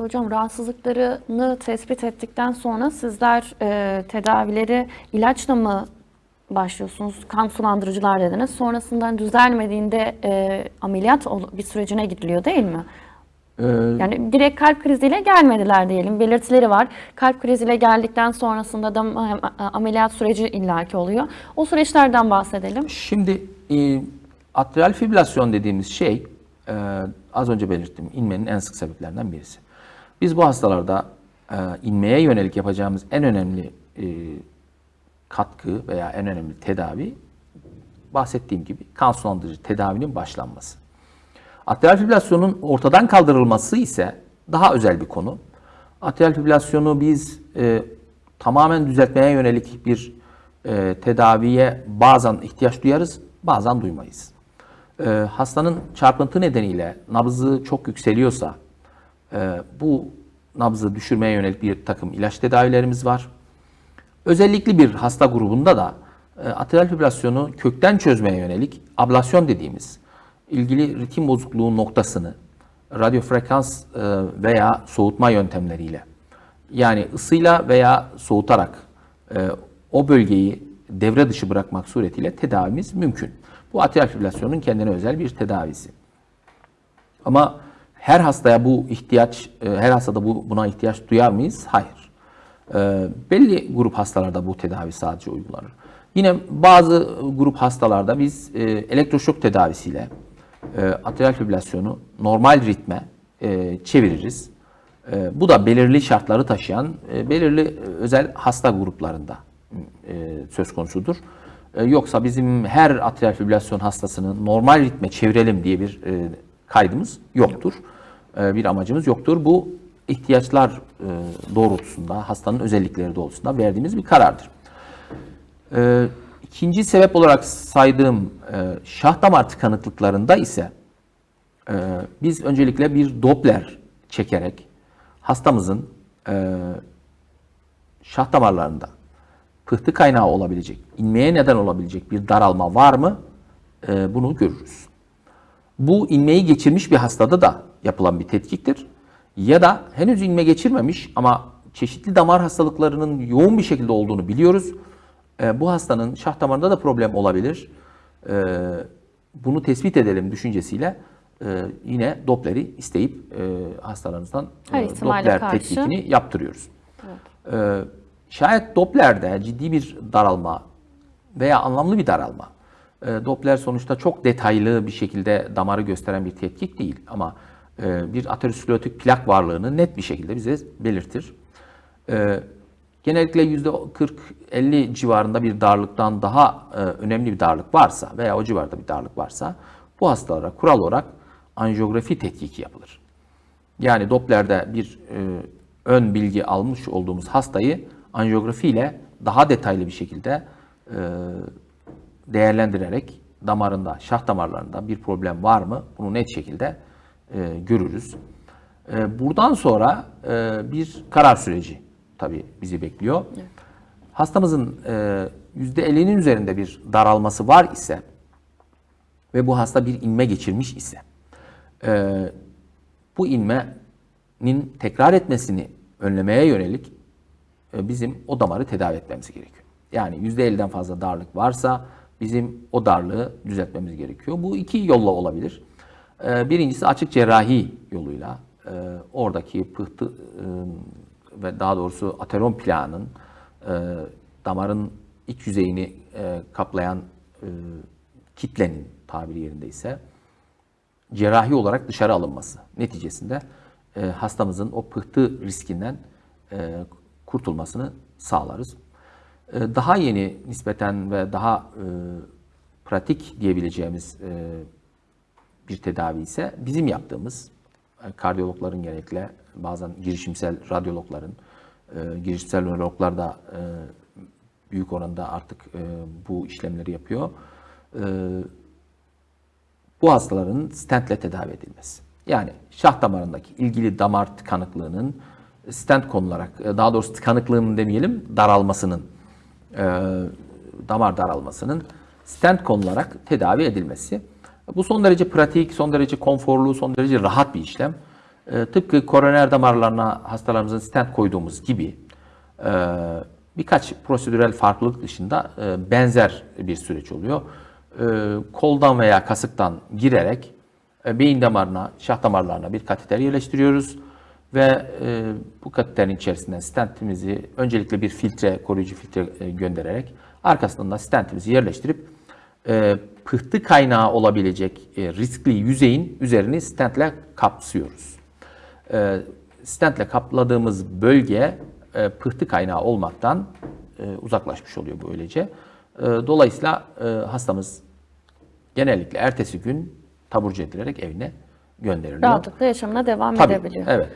Hocam rahatsızlıklarını tespit ettikten sonra sizler e, tedavileri ilaçla mı başlıyorsunuz? Kan sulandırıcılar dediniz. Sonrasında düzelmediğinde e, ameliyat bir sürecine gidiliyor değil mi? Ee, Yani direkt kalp kriziyle gelmediler diyelim. Belirtileri var. Kalp kriziyle geldikten sonrasında da ameliyat süreci illaki oluyor. O süreçlerden bahsedelim. Şimdi e, atrial fibrilasyon dediğimiz şey e, az önce belirttim inmenin en sık sebeplerinden birisi. Biz bu hastalarda e, inmeye yönelik yapacağımız en önemli e, katkı veya en önemli tedavi bahsettiğim gibi kan sulandırıcı tedavinin başlanması. Atrial fibrilasyonun ortadan kaldırılması ise daha özel bir konu. Atrial fibrilasyonu biz e, tamamen düzeltmeye yönelik bir e, tedaviye bazen ihtiyaç duyarız, bazen duymayız. E, hastanın çarpıntı nedeniyle nabzı çok yükseliyorsa e, bu nabzı düşürmeye yönelik bir takım ilaç tedavilerimiz var. Özellikle bir hasta grubunda da e, atrial fibrilasyonu kökten çözmeye yönelik ablasyon dediğimiz ilgili ritim bozukluğu noktasını radyo frekans e, veya soğutma yöntemleriyle yani ısıyla veya soğutarak e, o bölgeyi devre dışı bırakmak suretiyle tedavimiz mümkün. Bu atrial fibrilasyonun kendine özel bir tedavisi. Ama her hastaya bu ihtiyaç, e, her hastada bu buna ihtiyaç duyar mıyız? Hayır. E, belli grup hastalarda bu tedavi sadece uygulanır. Yine bazı grup hastalarda biz e, elektroşok tedavisiyle atrial fibrilasyonu normal ritme çeviririz. Bu da belirli şartları taşıyan belirli özel hasta gruplarında söz konusudur. Yoksa bizim her atrial fibrilasyon hastasını normal ritme çevirelim diye bir kaydımız yoktur. E, bir amacımız yoktur. Bu ihtiyaçlar e, doğrultusunda, hastanın özellikleri doğrultusunda verdiğimiz bir karardır. E, ikinci sebep olarak saydığım şah damar tıkanıklıklarında ise biz öncelikle bir Doppler çekerek hastamızın şah damarlarında pıhtı kaynağı olabilecek, inmeye neden olabilecek bir daralma var mı? Bunu görürüz. Bu inmeyi geçirmiş bir hastada da yapılan bir tetkiktir. Ya da henüz inme geçirmemiş ama çeşitli damar hastalıklarının yoğun bir şekilde olduğunu biliyoruz. E, bu hastanın şah damarında da problem olabilir. E, bunu tespit edelim düşüncesiyle e, yine Doppler'i isteyip e, hastalarımızdan e, Doppler karşı. tetkikini yaptırıyoruz. E, şayet Doppler'de ciddi bir daralma veya anlamlı bir daralma, e, Doppler sonuçta çok detaylı bir şekilde damarı gösteren bir tetkik değil ama bir aterosklerotik plak varlığını net bir şekilde bize belirtir. E, genellikle %40-50 civarında bir darlıktan daha e, önemli bir darlık varsa veya o civarda bir darlık varsa bu hastalara kural olarak anjiyografi tetkiki yapılır. Yani Doppler'de bir e, ön bilgi almış olduğumuz hastayı anjiyografi ile daha detaylı bir şekilde e, değerlendirerek damarında, şah damarlarında bir problem var mı? Bunu net şekilde e, görürüz. E, buradan sonra e, bir karar süreci tabii bizi bekliyor. Hastamızın e, %50'nin üzerinde bir daralması var ise ve bu hasta bir inme geçirmiş ise e, bu inmenin tekrar etmesini önlemeye yönelik e, bizim o damarı tedavi etmemiz gerekiyor. Yani %50'den fazla darlık varsa bizim o darlığı düzeltmemiz gerekiyor. Bu iki yolla olabilir. E, Birincisi açık cerrahi yoluyla e, oradaki pıhtı e, ve daha doğrusu ateron plağının e, damarın iç yüzeyini kaplayan kitlenin tabiri yerindeyse cerrahi olarak dışarı alınması neticesinde hastamızın o pıhtı riskinden kurtulmasını sağlarız. Daha yeni nispeten ve daha pratik diyebileceğimiz bir tedavi ise bizim yaptığımız e, kardiyologların genellikle bazen girişimsel radyologların, e, girişimsel nörologlar da e, büyük oranda artık bu işlemleri yapıyor. Bu hastaların stentle tedavi edilmesi. Yani şah damarındaki ilgili damar tıkanıklığının stent konularak, daha doğrusu tıkanıklığının demeyelim, daralmasının, damar daralmasının stent konularak tedavi edilmesi. Bu son derece pratik, son derece konforlu, son derece rahat bir işlem. E, tıpkı koroner damarlarına hastalarımızın stent koyduğumuz gibi e, birkaç prosedürel farklılık dışında e, benzer bir süreç oluyor. E, koldan veya kasıktan girerek e, beyin damarına, şah damarlarına bir kateter yerleştiriyoruz ve e, bu kateterin içerisinden stentimizi öncelikle bir filtre, koruyucu filtre e, göndererek arkasından da stentimizi yerleştirip e, pıhtı kaynağı olabilecek e, riskli yüzeyin üzerini stentle kapsıyoruz. E, stentle kapladığımız bölge e, pıhtı kaynağı olmaktan e, uzaklaşmış oluyor böylece. E, dolayısıyla e, hastamız genellikle ertesi gün taburcu edilerek evine gönderiliyor. Rahatlıkla yaşamına devam Tabii, edebiliyor. evet.